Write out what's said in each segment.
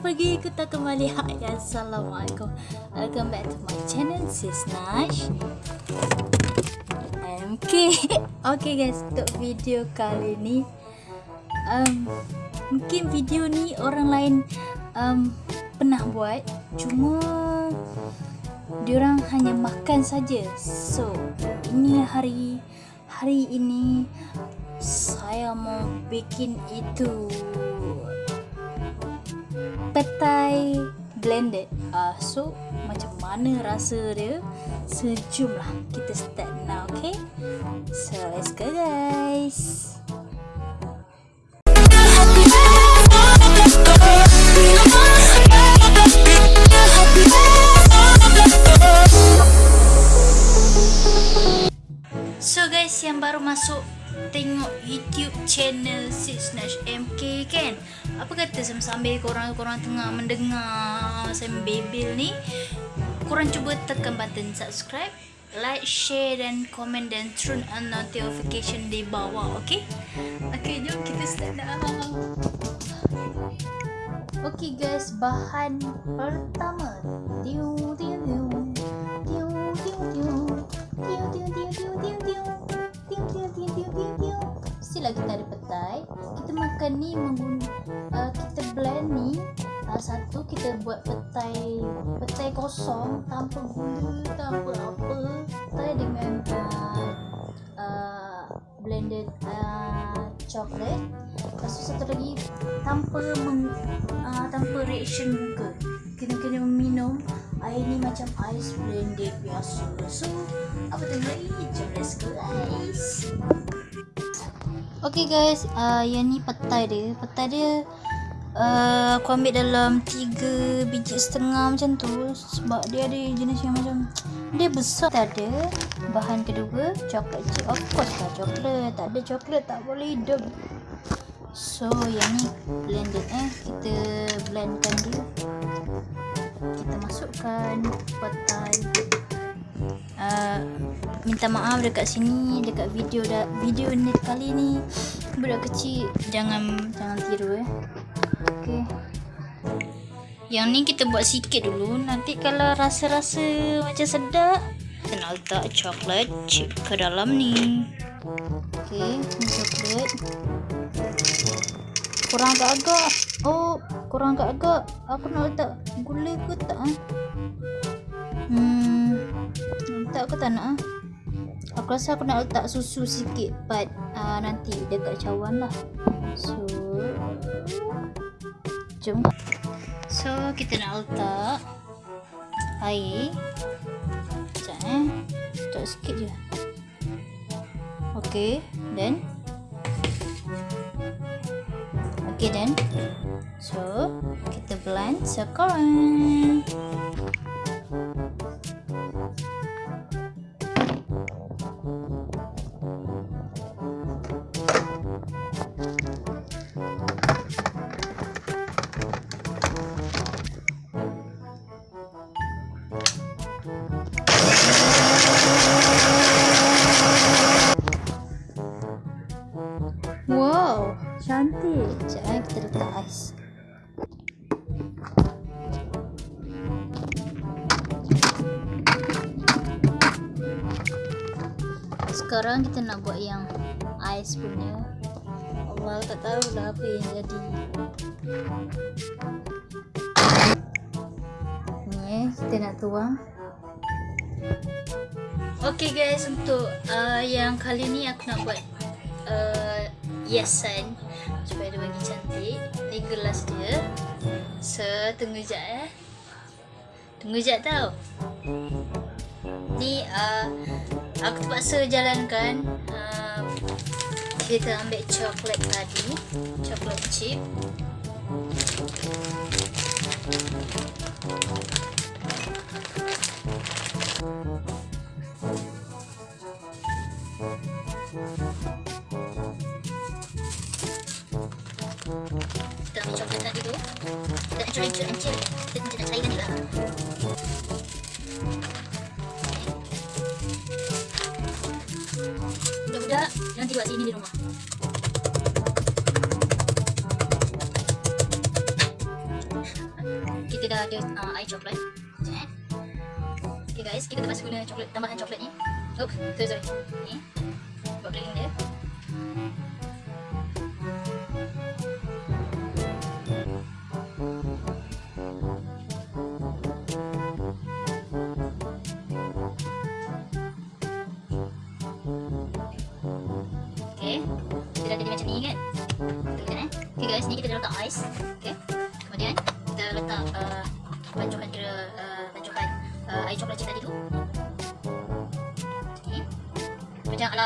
pergi kita kembali Hai Assalamualaikum. Welcome back to my channel Sis Nash. MK Okay guys Untuk video kali ni um, Mungkin video ni orang lain um, Pernah buat. Cuma Diorang hanya makan saja. So Ini hari Hari ini Saya mau bikin itu petai blended. Uh, so macam mana rasa dia? Sejumlah kita start now, okay? So let's go guys. So guys yang baru masuk tengok YouTube channel Sis Nash MK kan Apa kata sambil korang korang tengah mendengar sambil bebel ni Korang cuba tekan button subscribe Like, share dan komen dan turn on notification di bawah okay Okay jom kita start dah. Okay guys bahan pertama. Tiu tiu tiu Tiu tiu tiu Tiu tiu tiu tiu tiu tiu Mestilah kita ada petai. Kita makan ni mengguna, uh, Kita blend ni uh, Satu kita buat petai Petai kosong Tanpa gula Tanpa apa Petai dengan uh, uh, Blended uh, Chocolate. Lepas tu satu lagi Tanpa meng, uh, Tanpa reaction muka. Kena-kena minum Air ni macam ais blended biasa. So Apa tengok lagi? Jom let's go guys Okay guys. Uh, Yang ni petai dia. Petai dia uh, Aku ambil dalam 3 biji setengah macam tu Sebab dia ada jenis yang macam Dia besar. Tak ada Bahan kedua Coklat chip Of course lah coklat. Tak ada coklat tak boleh hidup. So yang ni blended eh. Kita blendkan dia. Kita masukkan petai uh, minta maaf dekat sini dekat video dah video ni kali ni. Budak kecil jangan jangan tiru eh. Okey. Yang ni kita buat sikit dulu. Nanti kalau rasa-rasa macam sedap nak letak coklat chip ke dalam ni. Okey coklat. Kurang agak-agak. Oh kurang agak-agak. Aku nak letak gula ke tak ah hmm. Letak ke tak nak ah. Aku rasa aku nak letak susu sikit but uh, nanti dekat cawan lah. So jom. So kita nak letak air. Sekejap eh. Letak sikit je. Ok then Okay then So Kita blend sekarang cantik. Sekejap eh, kita letak ais. Sekarang kita nak buat yang ais punya. Allah tak tahu dah apa yang jadi. Ni eh, kita nak tuang. Okay guys, untuk uh, yang kali ni aku nak buat uh, hiasan supaya dia bagi cantik. Ni gelas dia. So tunggu jap eh. Tunggu jap tau. Ni uh, aku terpaksa jalankan uh, kita ambil coklat tadi. Coklat chip ada uh, air coklat. Eh. Okay guys, kita terpaksa guna coklat, tambahan coklat ni. Oh, sorry sorry. Ni. Buat plating dia. Okay. Dia dah jadi macam ni kan? Tengok eh. Okay guys, ni kita dah letak ais. Okay.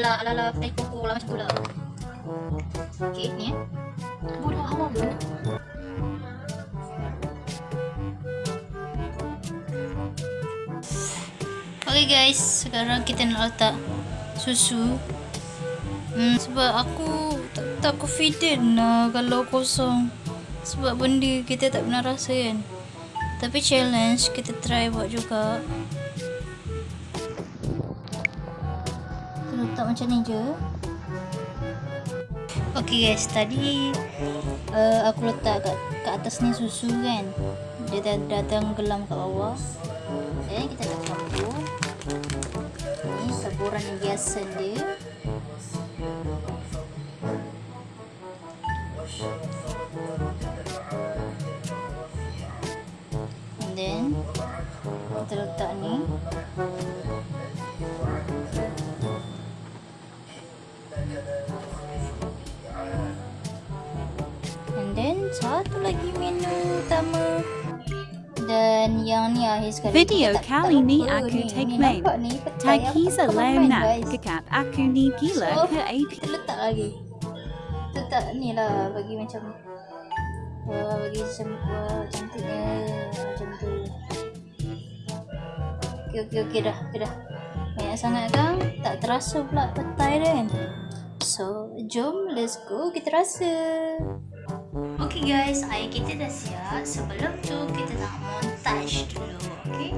Macam ala-ala ala-ala teh koko lah macam tu lah. Okay, ni eh. Bodoh awam tu. Okay guys, sekarang kita nak letak susu. Hmm, sebab aku tak, tak confident lah kalau kosong. Sebab benda kita tak pernah rasa kan. Tapi challenge kita try buat juga. Letak macam ni je. Okay guys, tadi uh, aku letak kat, kat atas ni susu kan. Dia dah, dah tenggelam kat bawah. Dan kita tak campur. Ni taburan yang biasa dia. And then kita letak ni. And then satu lagi menu utama. Dan yang ni akhir sekali. Video tak- kali tak ni aku take main. Tag Hisa guys. kekat aku ni gila So, ke AP. kita letak lagi. Kita tak ni lah bagi macam uh, bagi macam uh, cantiknya macam tu. Okey okey okey dah okey dah. Banyak sangat kan tak terasa pula petai dia kan so jom let's go kita rasa. Okey guys air kita dah siap. Sebelum tu kita nak montage dulu okey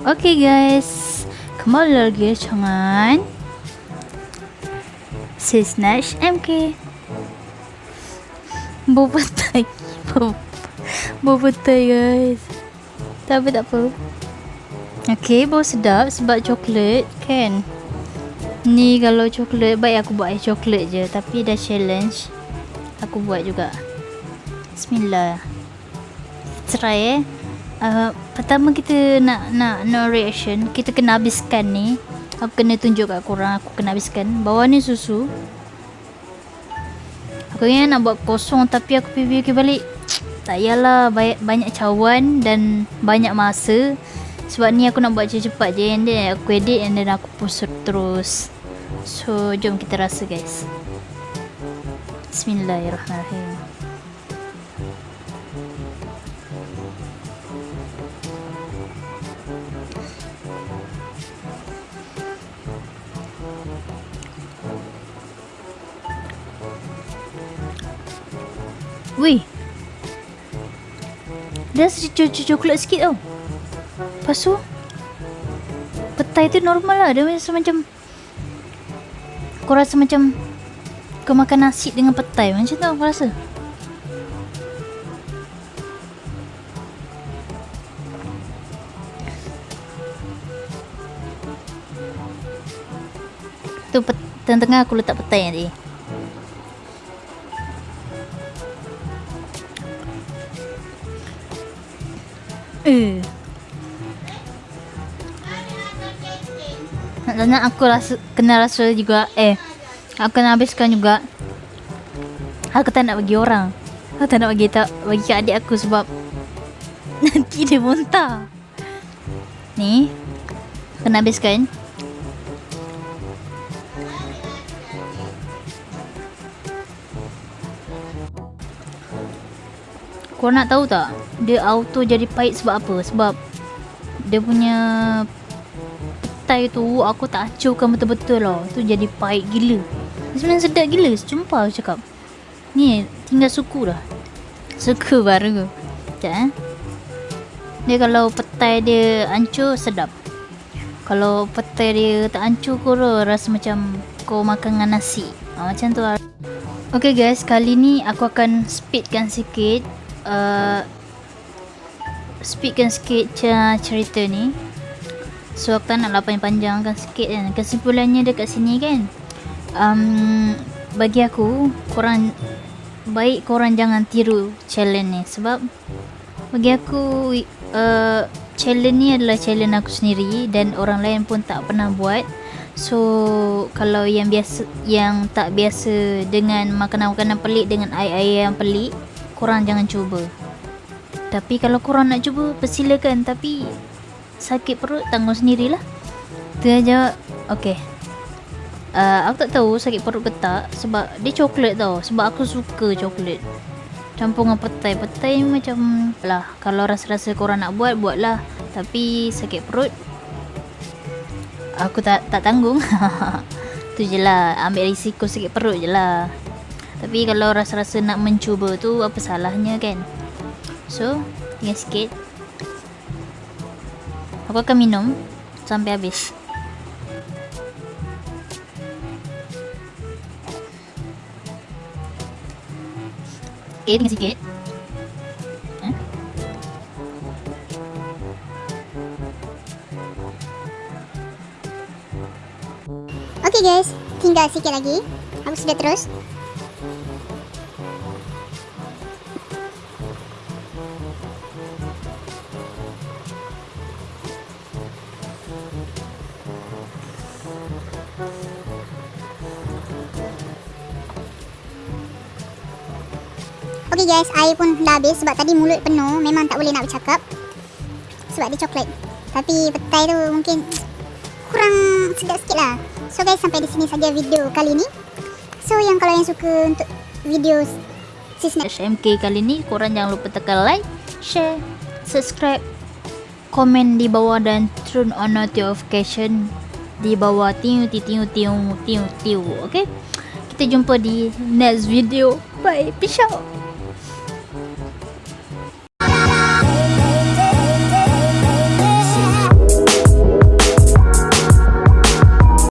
Okay guys, kembali lagi dengan si Snatch MK. Bau petai guys. Tak apa tak apa. Okay, bau sedap sebab coklat kan. Ni kalau coklat baik aku buat air coklat je tapi dah challenge. Aku buat juga. Bismillah. Try eh. Uh, pertama kita nak nak no reaction kita kena habiskan ni. Aku kena tunjuk kat korang aku kena habiskan. Bawah ni susu. Aku ingat nak buat kosong tapi aku fikir balik. Tak yalah banyak, banyak cawan dan banyak masa. Sebab ni aku nak buat cepat-cepat je and then aku edit and then aku post terus. So jom kita rasa guys. Bismillahirrahmanirrahim Dia rasa c- coklat sikit tau. Lepas tu Petai tu normal lah. Dia rasa macam Kau rasa macam Kau makan nasi dengan petai. Macam tu aku rasa. Tu pet- tengah-tengah aku letak petai tadi Eh. Nak aku rasa kena rasa juga eh aku kena habiskan juga. Aku tak nak bagi orang. Aku tak nak bagi tak bagi kat adik aku sebab nanti dia muntah. Ni kena habiskan. Kau nak tahu tak Dia auto jadi pahit sebab apa? Sebab Dia punya Petai tu Aku tak acurkan betul-betul lah Tu jadi pahit gila. Sebenarnya sedap gila Sumpah aku cakap. Ni tinggal suku dah. Suku baru Sekejap eh. Dia kalau petai dia hancur sedap. Kalau petai dia tak hancur kau rasa macam Kau makan dengan nasi. Ha, Macam tu lah. Okay guys, kali ni aku akan speedkan sikit uh, speedkan sikit cerita ni. So aku tak nak lah panjang-panjangkan sikit kan. Kesimpulannya dekat sini kan um, bagi aku korang baik korang jangan tiru challenge ni. Sebab bagi aku uh, challenge ni adalah challenge aku sendiri dan orang lain pun tak pernah buat. So kalau yang biasa yang tak biasa dengan makanan-makanan pelik dengan air-air yang pelik korang jangan cuba. Tapi kalau korang nak cuba persilakan. Tapi sakit perut tanggung sendirilah. Tu aja okey. Uh, aku tak tahu sakit perut ke tak sebab dia coklat tau. Sebab aku suka coklat. Campur dengan petai petai macam lah kalau rasa-rasa korang nak buat buatlah. Tapi sakit perut aku tak tak tanggung. Tu je lah ambil risiko sakit perut je lah tapi kalau rasa-rasa nak mencuba tu apa salahnya kan so tinggal sikit aku akan minum sampai habis Okay, tinggal sikit eh? Okay guys, tinggal sikit lagi. Aku sudah terus. Okay guys, air pun dah habis sebab tadi mulut penuh. Memang tak boleh nak bercakap. Sebab dia coklat. Tapi petai tu mungkin kurang sedap sikit lah. So guys, sampai di sini saja video kali ni. So yang kalau yang suka untuk video sis HMK kali ni, korang jangan lupa tekan like, share, subscribe, komen di bawah dan turn on notification di bawah tiu tiu tiu tiu tiu. Okay? Kita jumpa di next video. Bye. Peace out.